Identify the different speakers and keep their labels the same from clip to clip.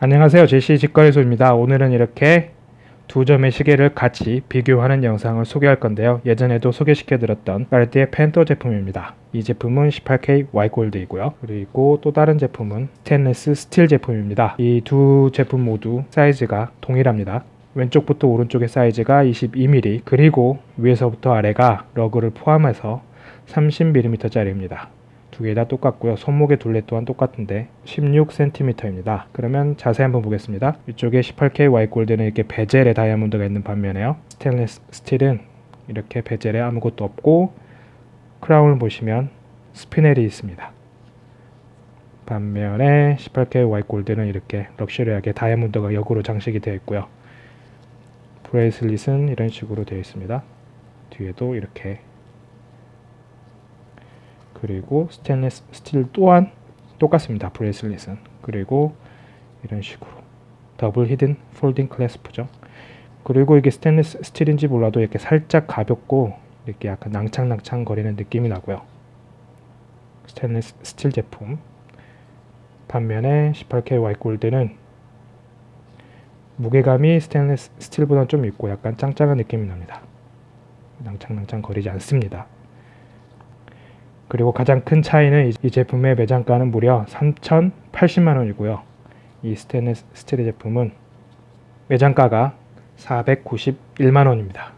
Speaker 1: 안녕하세요. 제시 직거래소입니다. 오늘은 이렇게 두 점의 시계를 같이 비교하는 영상을 소개할 건데요. 예전에도 소개시켜 드렸던 까르띠에 팬더 제품입니다. 이 제품은 18K Y gold이고요. 그리고 또 다른 제품은 스테인리스 스틸 제품입니다. 이 두 제품 모두 사이즈가 동일합니다. 왼쪽부터 오른쪽의 사이즈가 22mm 그리고 위에서부터 아래가 lug를 포함해서 30mm 짜리입니다 두 개 다 똑같고요. 손목의 둘레 또한 똑같은데 16cm입니다. 그러면 자세히 한번 보겠습니다. 이쪽에 18K Y gold는 이렇게 bezel에 다이아몬드가 있는 반면에요. 스테인리스 스틸은 이렇게 bezel에 아무것도 없고 크라운을 보시면 스피넬이 있습니다. 반면에 18K Y gold는 이렇게 luxury하게 다이아몬드가 역으로 장식이 되어 있고요. bracelet은 이런 식으로 되어 있습니다. 뒤에도 이렇게 그리고 스테인리스 스틸 또한 똑같습니다. bracelet은. 그리고 이런 식으로 double hidden folding clasp죠. 그리고 이게 스테인리스 스틸인지 몰라도 이렇게 살짝 가볍고 이렇게 약간 낭창낭창 거리는 느낌이 나고요. 스테인리스 스틸 제품 반면에 18K Y gold는 무게감이 스테인리스 스틸보다 좀 있고 약간 짱짱한 느낌이 납니다. 낭창낭창 거리지 않습니다. 그리고 가장 큰 차이는 이 제품의 매장가는 무려 3,080만원이고요. 이 스테인리스 스틸 제품은 매장가가 491만원입니다.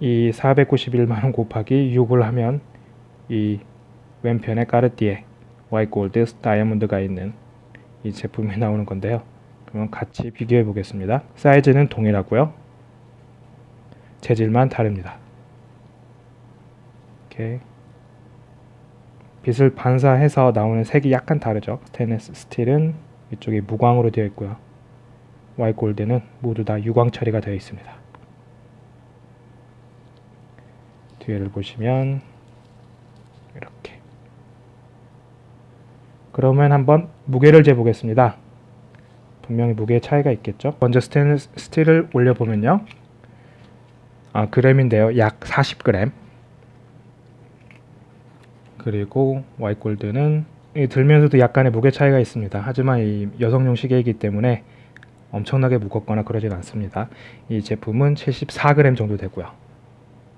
Speaker 1: 이 491만원 곱하기 6을 하면 이 왼편에 까르띠에 Y gold 다이아몬드가 있는 이 제품이 나오는 건데요. 그러면 같이 비교해 보겠습니다. 사이즈는 동일하고요. 재질만 다릅니다. 이렇게 빛을 반사해서 나오는 색이 약간 다르죠. 스테인리스 스틸은 이쪽이 무광으로 되어 있고요. Y gold는 모두 다 유광 처리가 되어 있습니다. 뒤에를 보시면 이렇게 그러면 한번 무게를 재보겠습니다. 분명히 무게 차이가 있겠죠. 먼저 스테인리스 스틸을 올려보면요. 아, 그램인데요. 약 40g 그리고 와이골드는 들면서도 약간의 무게 차이가 있습니다. 하지만 이 여성용 시계이기 때문에 엄청나게 무겁거나 그러진 않습니다. 이 제품은 74g 정도 되고요.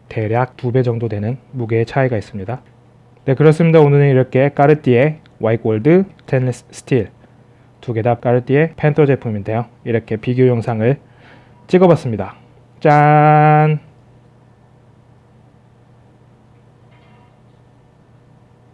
Speaker 1: 대략 2배 정도 되는 무게의 차이가 있습니다. 네 그렇습니다. 오늘은 이렇게 까르띠에 Y gold 스테인리스 스틸 두 개 다 까르띠에 펜터 제품인데요. 이렇게 비교 영상을 찍어봤습니다. 짠!